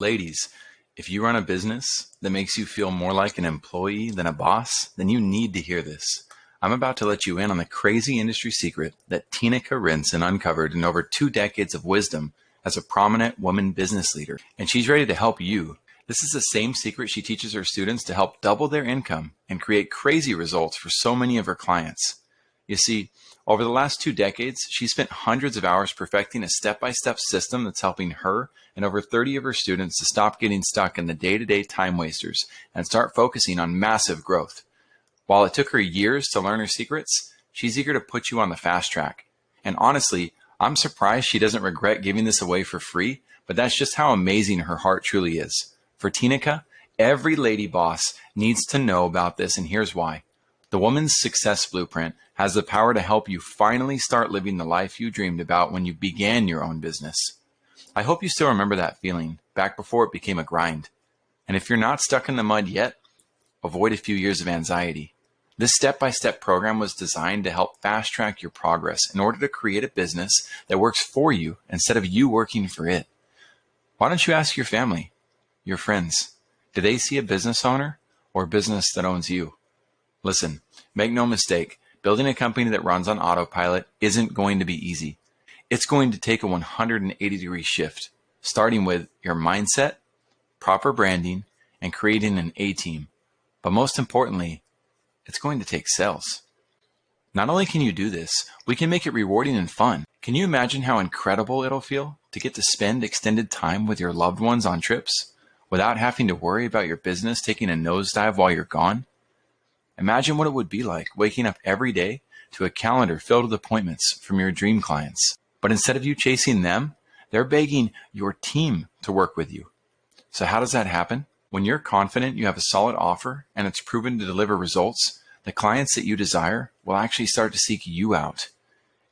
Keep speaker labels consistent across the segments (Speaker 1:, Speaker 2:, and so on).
Speaker 1: Ladies, if you run a business that makes you feel more like an employee than a boss, then you need to hear this. I'm about to let you in on the crazy industry secret that Tinika Rinson uncovered in over two decades of wisdom as a prominent woman business leader, and she's ready to help you. This is the same secret she teaches her students to help double their income and create crazy results for so many of her clients. You see, over the last two decades, she spent hundreds of hours perfecting a step-by-step system that's helping her and over 30 of her students to stop getting stuck in the day-to-day time wasters and start focusing on massive growth. While it took her years to learn her secrets, she's eager to put you on the fast track. And honestly, I'm surprised she doesn't regret giving this away for free, but that's just how amazing her heart truly is. For Tinika, every lady boss needs to know about this, and here's why. The Woman's Success Blueprint has the power to help you finally start living the life you dreamed about when you began your own business. I hope you still remember that feeling back before it became a grind. And if you're not stuck in the mud yet, avoid a few years of anxiety. This step by step program was designed to help fast track your progress in order to create a business that works for you instead of you working for it. Why don't you ask your family, your friends, do they see a business owner or a business that owns you? Listen, make no mistake, building a company that runs on autopilot isn't going to be easy. It's going to take a 180 degree shift, starting with your mindset, proper branding, and creating an A team. But most importantly, it's going to take sales. Not only can you do this, we can make it rewarding and fun. Can you imagine how incredible it'll feel to get to spend extended time with your loved ones on trips without having to worry about your business taking a nosedive while you're gone? Imagine what it would be like waking up every day to a calendar filled with appointments from your dream clients. But instead of you chasing them, they're begging your team to work with you. So how does that happen? When you're confident you have a solid offer and it's proven to deliver results, the clients that you desire will actually start to seek you out.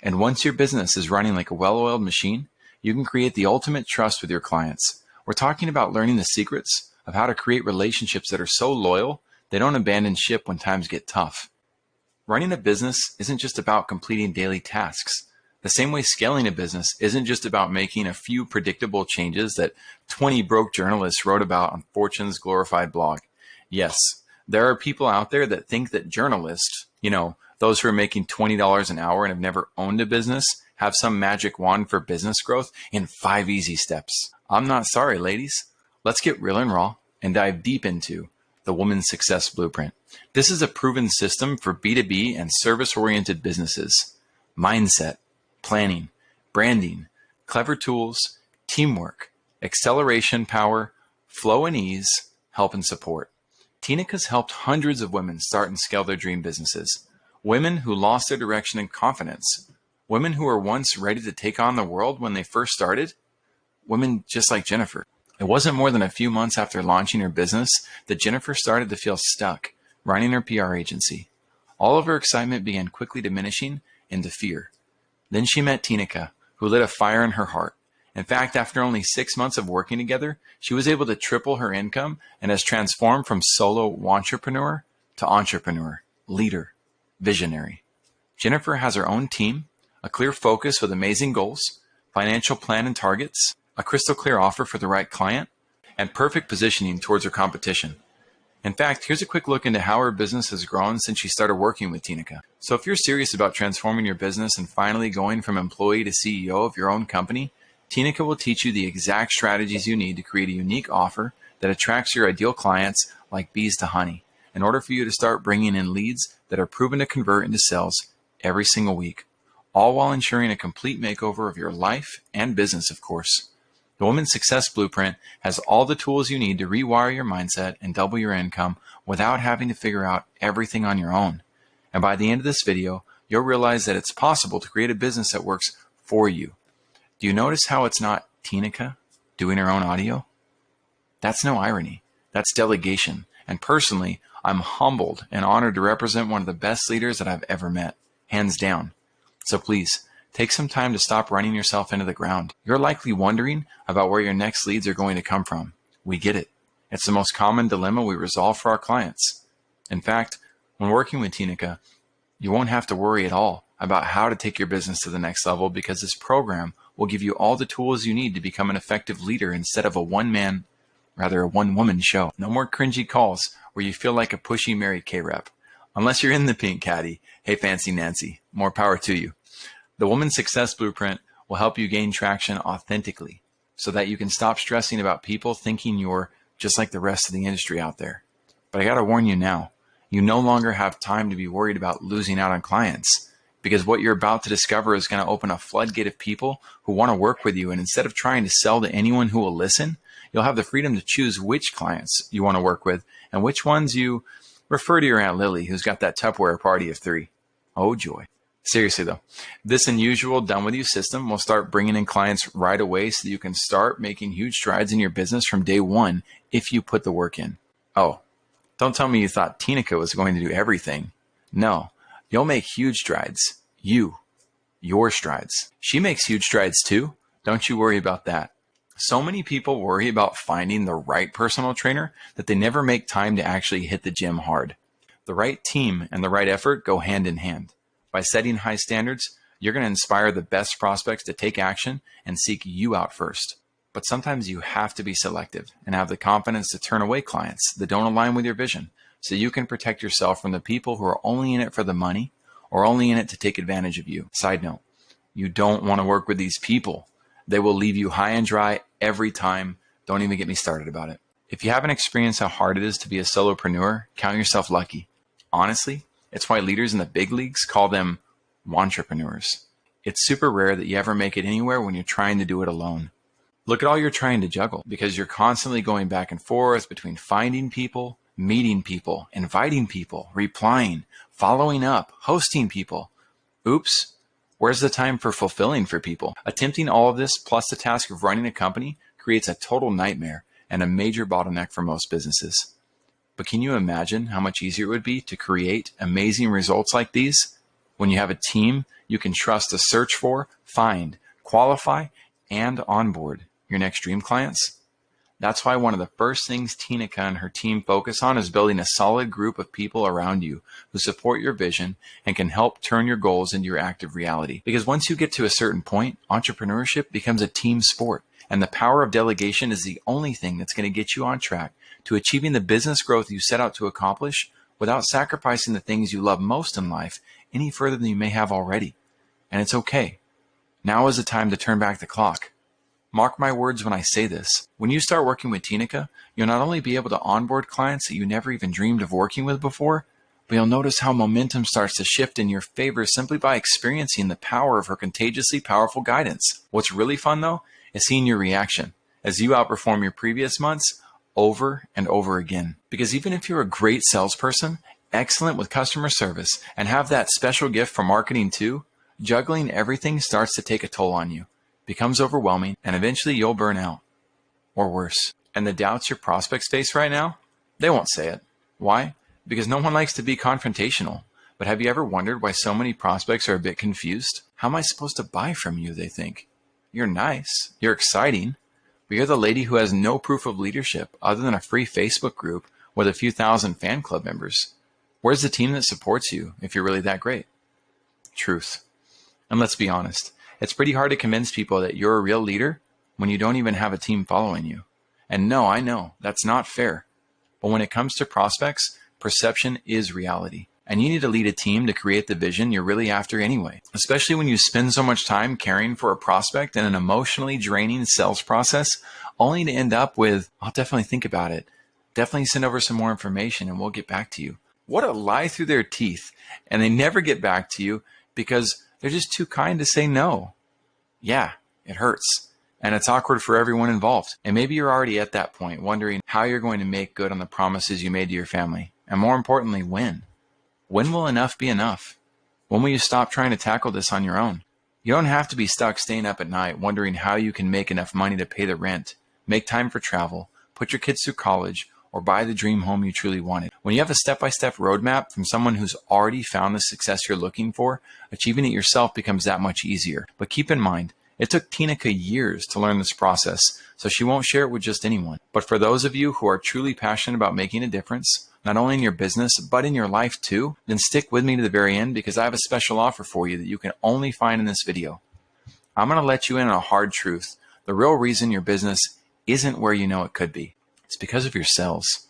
Speaker 1: And once your business is running like a well-oiled machine, you can create the ultimate trust with your clients. We're talking about learning the secrets of how to create relationships that are so loyal they don't abandon ship when times get tough. Running a business isn't just about completing daily tasks. The same way scaling a business isn't just about making a few predictable changes that 20 broke journalists wrote about on Fortune's glorified blog. Yes, there are people out there that think that journalists, you know, those who are making $20 an hour and have never owned a business, have some magic wand for business growth in five easy steps. I'm not sorry, ladies. Let's get real and raw and dive deep into the Woman's Success Blueprint. This is a proven system for B2B and service-oriented businesses. Mindset, planning, branding, clever tools, teamwork, acceleration power, flow and ease, help and support. Tinika's helped hundreds of women start and scale their dream businesses. Women who lost their direction and confidence. Women who were once ready to take on the world when they first started. Women just like Jennifer. It wasn't more than a few months after launching her business that Jennifer started to feel stuck running her PR agency. All of her excitement began quickly diminishing into fear. Then she met Tinika, who lit a fire in her heart. In fact, after only six months of working together, she was able to triple her income and has transformed from solo entrepreneur to entrepreneur, leader, visionary. Jennifer has her own team, a clear focus with amazing goals, financial plan and targets, a crystal clear offer for the right client, and perfect positioning towards her competition. In fact, here's a quick look into how her business has grown since she started working with Tinika. So if you're serious about transforming your business and finally going from employee to CEO of your own company, Tinika will teach you the exact strategies you need to create a unique offer that attracts your ideal clients like bees to honey in order for you to start bringing in leads that are proven to convert into sales every single week, all while ensuring a complete makeover of your life and business, of course. The Woman's Success Blueprint has all the tools you need to rewire your mindset and double your income without having to figure out everything on your own. And by the end of this video, you'll realize that it's possible to create a business that works for you. Do you notice how it's not Tinika doing her own audio? That's no irony. That's delegation. And personally, I'm humbled and honored to represent one of the best leaders that I've ever met, hands down. So please, Take some time to stop running yourself into the ground. You're likely wondering about where your next leads are going to come from. We get it. It's the most common dilemma we resolve for our clients. In fact, when working with Tinika, you won't have to worry at all about how to take your business to the next level because this program will give you all the tools you need to become an effective leader instead of a one-man rather a one-woman show. No more cringy calls where you feel like a pushy Mary Kay rep. Unless you're in the pink caddy, hey fancy Nancy, more power to you. The Woman Success Blueprint will help you gain traction authentically so that you can stop stressing about people thinking you're just like the rest of the industry out there. But I gotta warn you now, you no longer have time to be worried about losing out on clients because what you're about to discover is going to open a floodgate of people who want to work with you. And instead of trying to sell to anyone who will listen, you'll have the freedom to choose which clients you want to work with and which ones you refer to your Aunt Lily, who's got that Tupperware party of three. Oh, joy. Seriously though, this unusual done with you system will start bringing in clients right away so you can start making huge strides in your business from day one if you put the work in. Oh, don't tell me you thought Tinika was going to do everything. No, you'll make huge strides. You, your strides. She makes huge strides too. Don't you worry about that. So many people worry about finding the right personal trainer that they never make time to actually hit the gym hard. The right team and the right effort go hand in hand. By setting high standards, you're going to inspire the best prospects to take action and seek you out first. But sometimes you have to be selective and have the confidence to turn away clients that don't align with your vision so you can protect yourself from the people who are only in it for the money or only in it to take advantage of you. Side note, you don't want to work with these people. They will leave you high and dry every time. Don't even get me started about it. If you haven't experienced how hard it is to be a solopreneur, count yourself lucky. Honestly, it's why leaders in the big leagues call them entrepreneurs. It's super rare that you ever make it anywhere when you're trying to do it alone. Look at all you're trying to juggle because you're constantly going back and forth between finding people, meeting people, inviting people, replying, following up, hosting people. Oops, where's the time for fulfilling for people? Attempting all of this plus the task of running a company creates a total nightmare and a major bottleneck for most businesses. But can you imagine how much easier it would be to create amazing results like these when you have a team you can trust to search for, find, qualify, and onboard? your next dream clients? That's why one of the first things Tinika and her team focus on is building a solid group of people around you who support your vision and can help turn your goals into your active reality. Because once you get to a certain point, entrepreneurship becomes a team sport. And the power of delegation is the only thing that's going to get you on track to achieving the business growth you set out to accomplish without sacrificing the things you love most in life any further than you may have already. And it's okay. Now is the time to turn back the clock. Mark my words when I say this. When you start working with Tinika, you'll not only be able to onboard clients that you never even dreamed of working with before, but you'll notice how momentum starts to shift in your favor simply by experiencing the power of her contagiously powerful guidance. What's really fun though is seeing your reaction as you outperform your previous months over and over again. Because even if you're a great salesperson, excellent with customer service, and have that special gift for marketing too, juggling everything starts to take a toll on you becomes overwhelming, and eventually you'll burn out. Or worse. And the doubts your prospects face right now, they won't say it. Why? Because no one likes to be confrontational. But have you ever wondered why so many prospects are a bit confused? How am I supposed to buy from you, they think. You're nice. You're exciting. But you're the lady who has no proof of leadership other than a free Facebook group with a few thousand fan club members. Where's the team that supports you if you're really that great? Truth. And let's be honest. It's pretty hard to convince people that you're a real leader when you don't even have a team following you. And no, I know that's not fair. But when it comes to prospects, perception is reality. And you need to lead a team to create the vision you're really after anyway. Especially when you spend so much time caring for a prospect in an emotionally draining sales process, only to end up with, I'll definitely think about it. Definitely send over some more information and we'll get back to you. What a lie through their teeth. And they never get back to you because they're just too kind to say no. Yeah, it hurts. And it's awkward for everyone involved. And maybe you're already at that point, wondering how you're going to make good on the promises you made to your family. And more importantly, when. When will enough be enough? When will you stop trying to tackle this on your own? You don't have to be stuck staying up at night wondering how you can make enough money to pay the rent, make time for travel, put your kids through college, or buy the dream home you truly wanted. When you have a step by step roadmap from someone who's already found the success you're looking for, achieving it yourself becomes that much easier. But keep in mind, it took Tinika years to learn this process, so she won't share it with just anyone. But for those of you who are truly passionate about making a difference, not only in your business, but in your life too, then stick with me to the very end because I have a special offer for you that you can only find in this video. I'm going to let you in on a hard truth, the real reason your business isn't where you know it could be. It's because of your sales.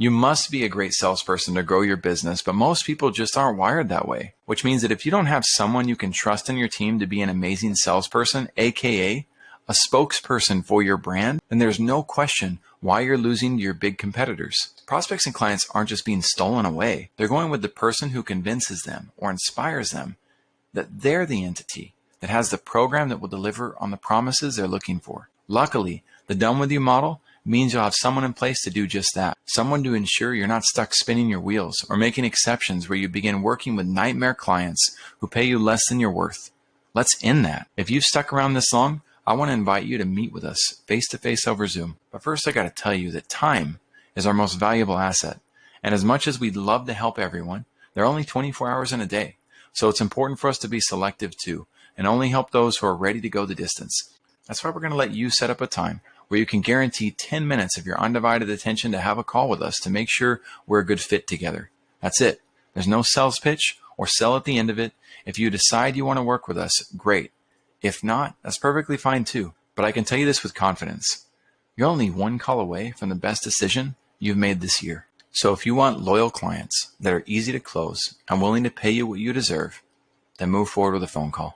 Speaker 1: You must be a great salesperson to grow your business, but most people just aren't wired that way, which means that if you don't have someone you can trust in your team to be an amazing salesperson, aka a spokesperson for your brand, then there's no question why you're losing to your big competitors. Prospects and clients aren't just being stolen away. They're going with the person who convinces them or inspires them that they're the entity that has the program that will deliver on the promises they're looking for. Luckily, the done with you model means you'll have someone in place to do just that. Someone to ensure you're not stuck spinning your wheels or making exceptions where you begin working with nightmare clients who pay you less than you're worth. Let's end that. If you've stuck around this long, I want to invite you to meet with us face to face over Zoom. But first, I got to tell you that time is our most valuable asset. And as much as we'd love to help everyone, there are only 24 hours in a day. So it's important for us to be selective too and only help those who are ready to go the distance. That's why we're going to let you set up a time where you can guarantee 10 minutes of your undivided attention to have a call with us to make sure we're a good fit together. That's it. There's no sales pitch or sell at the end of it. If you decide you want to work with us, great. If not, that's perfectly fine too. But I can tell you this with confidence. You're only one call away from the best decision you've made this year. So if you want loyal clients that are easy to close and willing to pay you what you deserve, then move forward with a phone call.